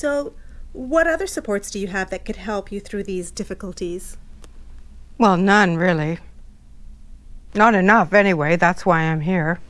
So, what other supports do you have that could help you through these difficulties? Well, none really. Not enough, anyway. That's why I'm here.